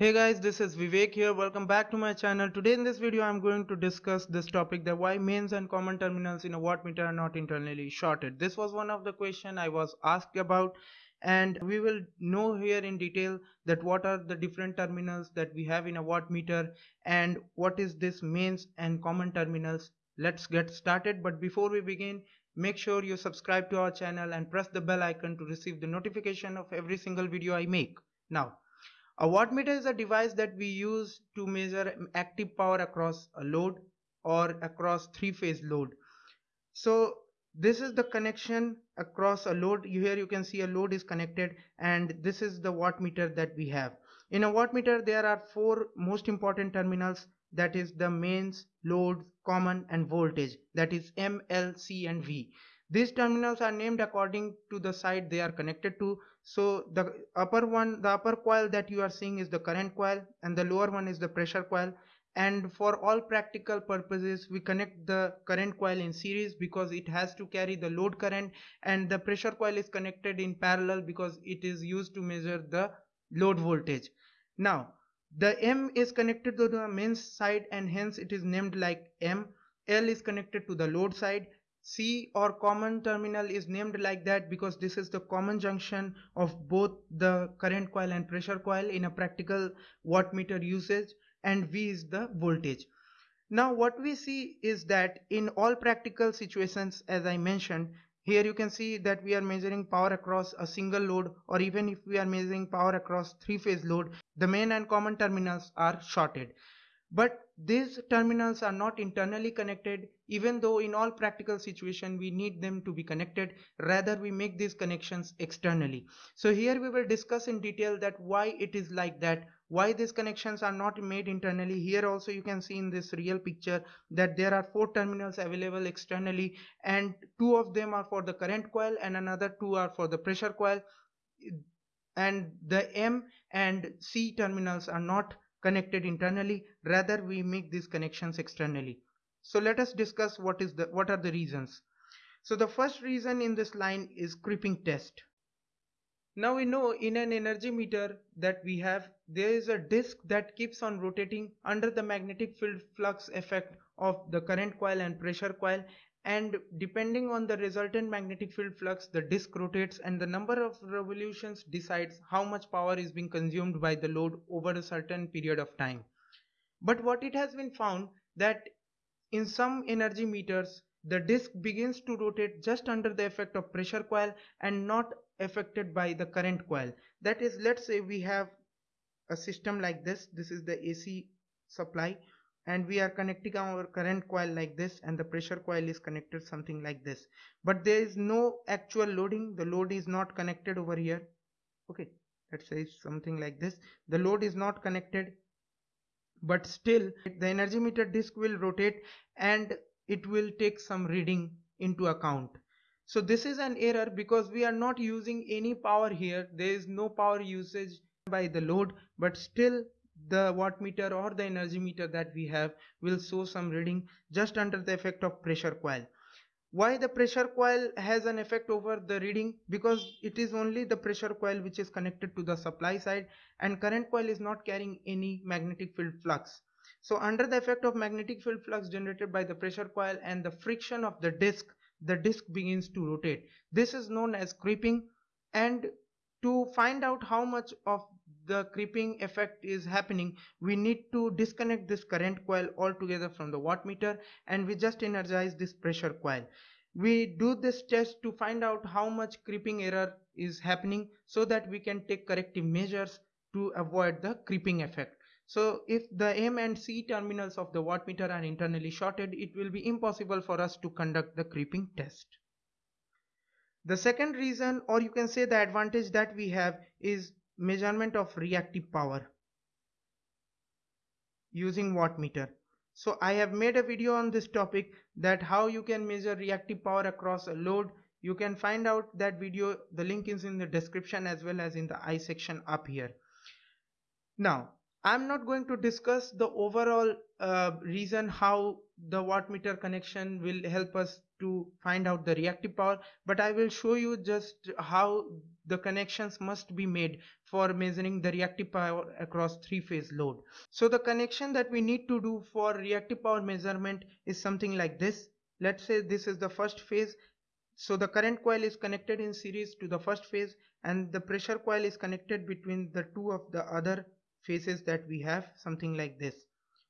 Hey guys, this is Vivek here. Welcome back to my channel. Today in this video, I'm going to discuss this topic that why mains and common terminals in a wattmeter are not internally shorted. This was one of the question I was asked about and we will know here in detail that what are the different terminals that we have in a wattmeter and what is this mains and common terminals. Let's get started. But before we begin, make sure you subscribe to our channel and press the bell icon to receive the notification of every single video I make. Now, a wattmeter is a device that we use to measure active power across a load or across three-phase load. So this is the connection across a load. Here you can see a load is connected and this is the wattmeter that we have. In a wattmeter there are four most important terminals that is the mains, load, common and voltage that is M, L, C and V. These terminals are named according to the side they are connected to. So the upper one, the upper coil that you are seeing is the current coil and the lower one is the pressure coil. And for all practical purposes, we connect the current coil in series because it has to carry the load current and the pressure coil is connected in parallel because it is used to measure the load voltage. Now, the M is connected to the mains side and hence it is named like M. L is connected to the load side C or common terminal is named like that because this is the common junction of both the current coil and pressure coil in a practical wattmeter usage and V is the voltage. Now what we see is that in all practical situations as I mentioned here you can see that we are measuring power across a single load or even if we are measuring power across three phase load the main and common terminals are shorted. But these terminals are not internally connected even though in all practical situation we need them to be connected. Rather we make these connections externally. So here we will discuss in detail that why it is like that why these connections are not made internally. Here also you can see in this real picture that there are four terminals available externally and two of them are for the current coil and another two are for the pressure coil. And the M and C terminals are not connected internally rather we make these connections externally. So let us discuss what is the what are the reasons. So the first reason in this line is creeping test. Now we know in an energy meter that we have there is a disk that keeps on rotating under the magnetic field flux effect of the current coil and pressure coil and depending on the resultant magnetic field flux the disk rotates and the number of revolutions decides how much power is being consumed by the load over a certain period of time. But what it has been found that in some energy meters the disk begins to rotate just under the effect of pressure coil and not affected by the current coil. That is let's say we have a system like this. This is the AC supply and we are connecting our current coil like this and the pressure coil is connected something like this. But there is no actual loading. The load is not connected over here. Okay let's say something like this. The load is not connected but still the energy meter disk will rotate and it will take some reading into account. So this is an error because we are not using any power here. There is no power usage by the load but still the wattmeter or the energy meter that we have will show some reading just under the effect of pressure coil. Why the pressure coil has an effect over the reading? Because it is only the pressure coil which is connected to the supply side and current coil is not carrying any magnetic field flux. So under the effect of magnetic field flux generated by the pressure coil and the friction of the disk the disk begins to rotate. This is known as creeping. And to find out how much of the creeping effect is happening we need to disconnect this current coil altogether from the wattmeter and we just energize this pressure coil. We do this test to find out how much creeping error is happening so that we can take corrective measures to avoid the creeping effect. So if the M and C terminals of the wattmeter are internally shorted it will be impossible for us to conduct the creeping test. The second reason or you can say the advantage that we have is measurement of reactive power using wattmeter so i have made a video on this topic that how you can measure reactive power across a load. You can find out that video. The link is in the description as well as in the i section up here. Now i'm not going to discuss the overall uh, reason how the wattmeter connection will help us to find out the reactive power but I will show you just how the connections must be made for measuring the reactive power across three phase load. So the connection that we need to do for reactive power measurement is something like this. Let's say this is the first phase. So the current coil is connected in series to the first phase and the pressure coil is connected between the two of the other phases that we have something like this.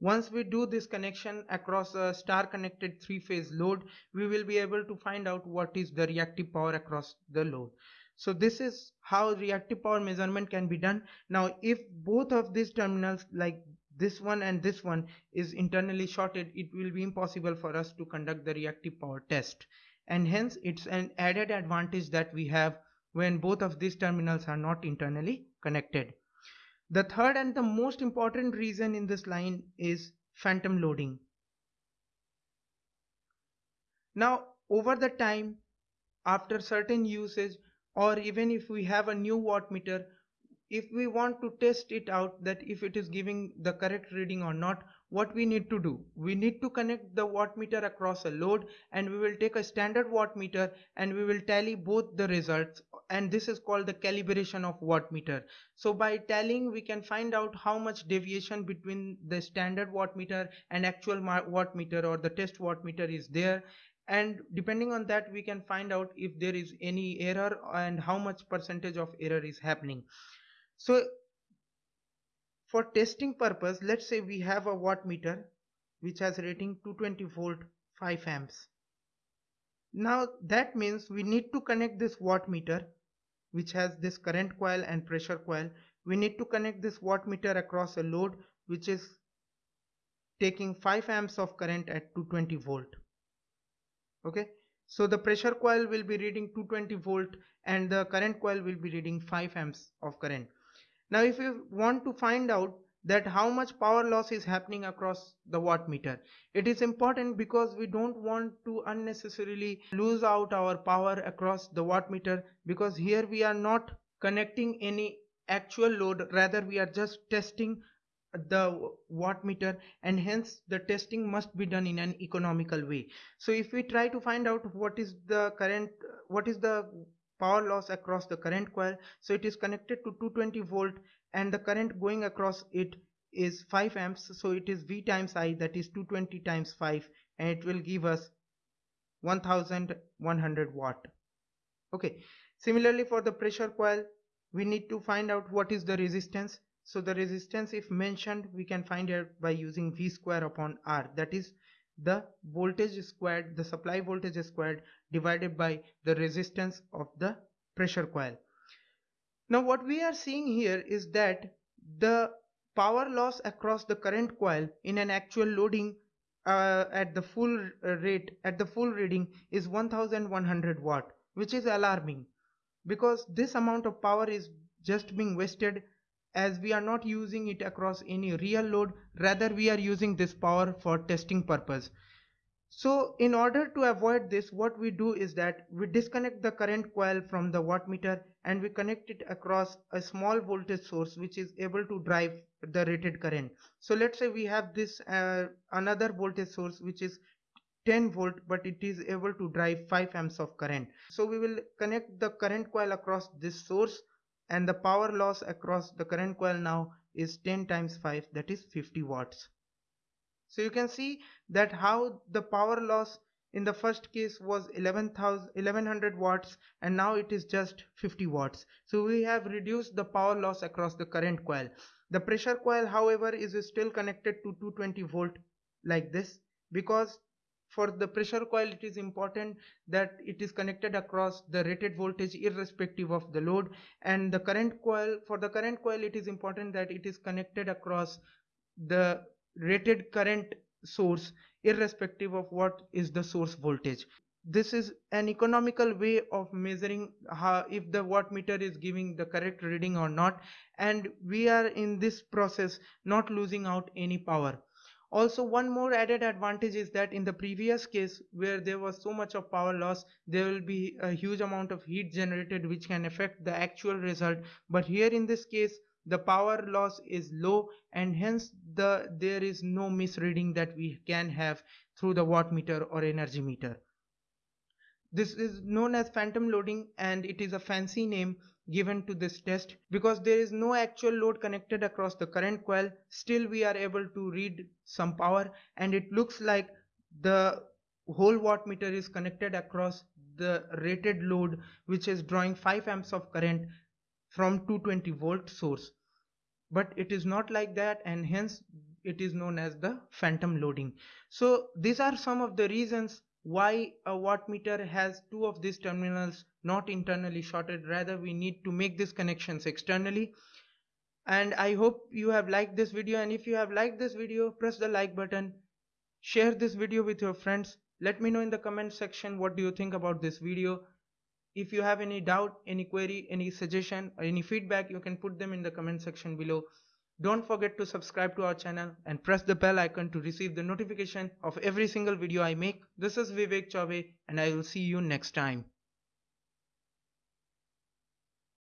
Once we do this connection across a star connected three phase load, we will be able to find out what is the reactive power across the load. So this is how reactive power measurement can be done. Now if both of these terminals like this one and this one is internally shorted, it will be impossible for us to conduct the reactive power test. And hence it's an added advantage that we have when both of these terminals are not internally connected. The third and the most important reason in this line is phantom loading. Now over the time after certain usage or even if we have a new wattmeter if we want to test it out that if it is giving the correct reading or not what we need to do we need to connect the wattmeter across a load and we will take a standard wattmeter and we will tally both the results and this is called the calibration of wattmeter so by tallying we can find out how much deviation between the standard wattmeter and actual wattmeter or the test wattmeter is there. And depending on that we can find out if there is any error and how much percentage of error is happening. So for testing purpose let's say we have a wattmeter which has rating 220 volt 5 amps. Now that means we need to connect this wattmeter which has this current coil and pressure coil we need to connect this wattmeter across a load which is taking 5 amps of current at 220 volt. Okay? So the pressure coil will be reading 220 volt and the current coil will be reading 5 amps of current. Now if you want to find out that how much power loss is happening across the wattmeter. It is important because we don't want to unnecessarily lose out our power across the wattmeter because here we are not connecting any actual load rather we are just testing the wattmeter and hence the testing must be done in an economical way. So if we try to find out what is the current what is the power loss across the current coil. So it is connected to 220 volt and the current going across it is 5 amps. So it is V times I that is 220 times 5 and it will give us 1100 watt. Okay. Similarly for the pressure coil we need to find out what is the resistance. So the resistance if mentioned we can find it by using V square upon R. That is the voltage squared the supply voltage squared divided by the resistance of the pressure coil. Now what we are seeing here is that the power loss across the current coil in an actual loading uh, at the full rate at the full reading is 1100 watt which is alarming because this amount of power is just being wasted as we are not using it across any real load rather we are using this power for testing purpose. So in order to avoid this what we do is that we disconnect the current coil from the wattmeter and we connect it across a small voltage source which is able to drive the rated current. So let's say we have this uh, another voltage source which is 10 volt but it is able to drive 5 amps of current. So we will connect the current coil across this source and the power loss across the current coil now is 10 times 5 that is 50 watts. So you can see that how the power loss in the first case was 1100 watts and now it is just 50 watts. So we have reduced the power loss across the current coil. The pressure coil however is still connected to 220 volt like this because for the pressure coil it is important that it is connected across the rated voltage irrespective of the load. And the current coil for the current coil it is important that it is connected across the rated current source irrespective of what is the source voltage. This is an economical way of measuring how if the wattmeter is giving the correct reading or not. And we are in this process not losing out any power also one more added advantage is that in the previous case where there was so much of power loss there will be a huge amount of heat generated which can affect the actual result but here in this case the power loss is low and hence the there is no misreading that we can have through the watt meter or energy meter. This is known as phantom loading and it is a fancy name given to this test because there is no actual load connected across the current coil still we are able to read some power and it looks like the whole watt meter is connected across the rated load which is drawing 5 amps of current from 220 volt source. But it is not like that and hence it is known as the phantom loading. So these are some of the reasons why a watt meter has two of these terminals not internally shorted rather we need to make these connections externally. And i hope you have liked this video. And if you have liked this video press the like button. Share this video with your friends. Let me know in the comment section what do you think about this video. If you have any doubt any query any suggestion or any feedback you can put them in the comment section below don't forget to subscribe to our channel and press the bell icon to receive the notification of every single video I make. This is Vivek Chaube and I will see you next time.